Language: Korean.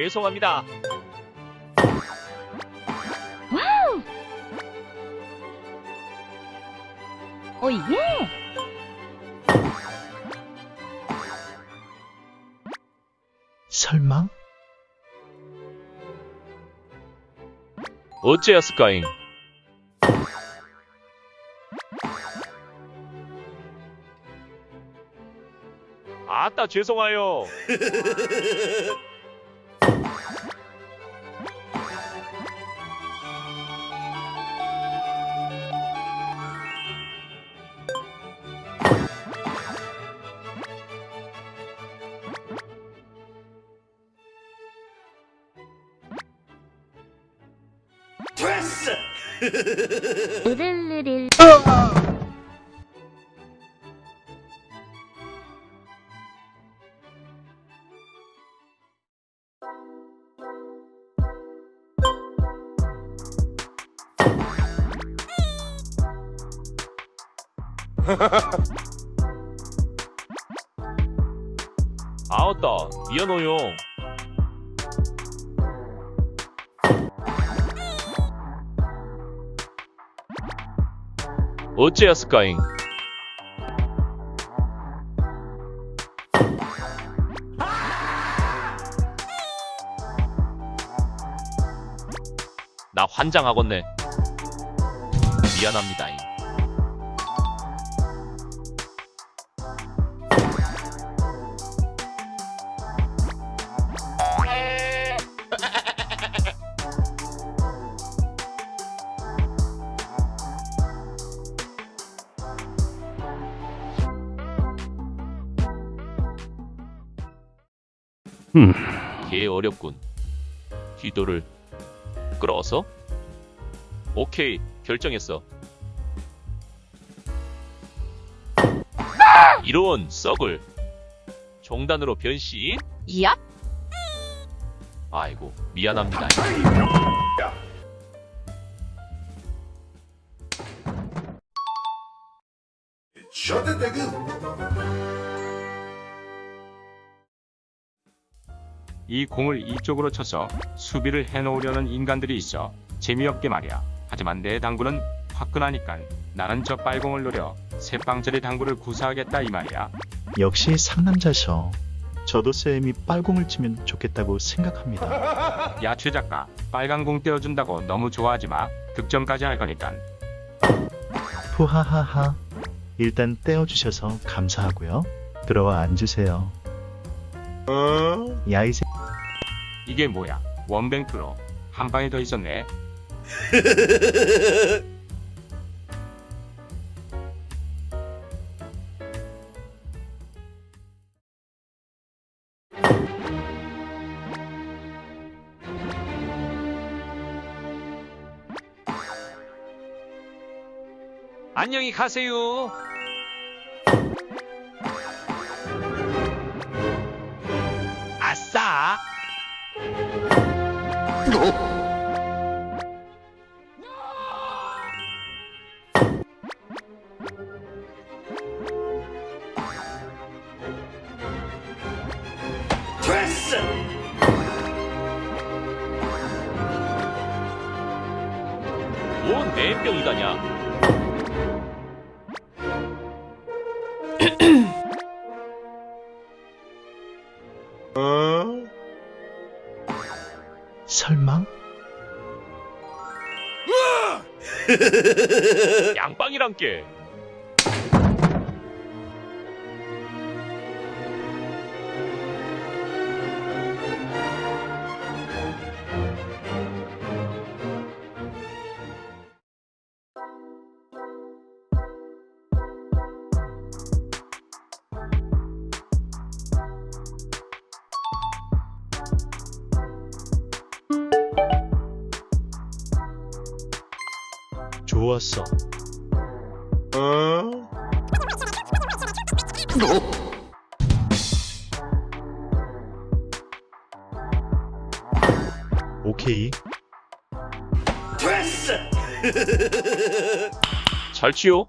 죄송합니다. 오 예. 설마? 어째였을까잉? 아따 죄송해요. 으르르릴. 아따 미안해요. 어째였을까잉? 나 환장하겠네. 미안합니다잉. 음. 개 어렵군. 기도를 끌어서? 오케이, 결정했어. 이런 썩을 종단으로 변신? 얍. 아이고, 미안합니다. The nigga. 이 공을 이쪽으로 쳐서 수비를 해놓으려는 인간들이 있어 재미없게 말이야. 하지만 내 당구는 화끈하니깐 나는 저 빨공을 노려 새빵짜리 당구를 구사하겠다 이 말이야. 역시 상남자셔. 저도 쌤이 빨공을 치면 좋겠다고 생각합니다. 야 최 작가 빨간 공 떼어준다고 너무 좋아하지 마. 득점까지 할 거니깐. 푸하하하. 일단 떼어주셔서 감사하고요. 들어와 앉으세요. 야이 새... 이게 뭐야? 원뱅 프로 한 방에 더 있었네. 안녕히 가세요. 뭔 내 병이다냐? 설마? 양빵이란 게. 좋았어. 오케이. 잘 치요.